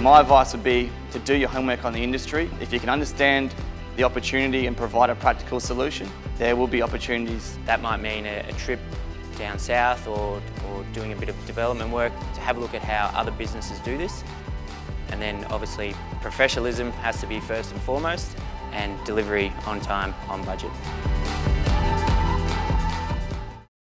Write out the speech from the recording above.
My advice would be to do your homework on the industry. If you can understand the opportunity and provide a practical solution, there will be opportunities. That might mean a, a trip down south or, or doing a bit of development work to have a look at how other businesses do this. And then obviously professionalism has to be first and foremost and delivery on time, on budget.